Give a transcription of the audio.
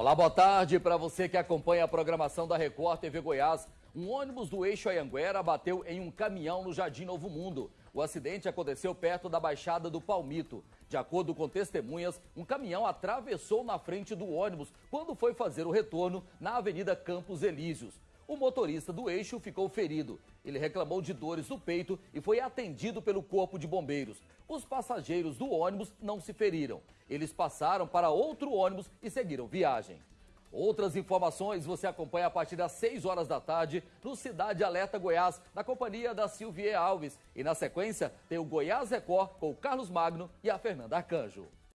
Olá, boa tarde para você que acompanha a programação da Record TV Goiás. Um ônibus do eixo Anhanguera bateu em um caminhão no Jardim Novo Mundo. O acidente aconteceu perto da Baixada do Palmito. De acordo com testemunhas, um caminhão atravessou na frente do ônibus quando foi fazer o retorno na Avenida Campos Elíseos. O motorista do eixo ficou ferido. Ele reclamou de dores no peito e foi atendido pelo corpo de bombeiros. Os passageiros do ônibus não se feriram. Eles passaram para outro ônibus e seguiram viagem. Outras informações você acompanha a partir das 6 horas da tarde no Cidade Alerta Goiás, na companhia da Silvia Alves. E na sequência tem o Goiás Record com o Carlos Magno e a Fernanda Arcanjo.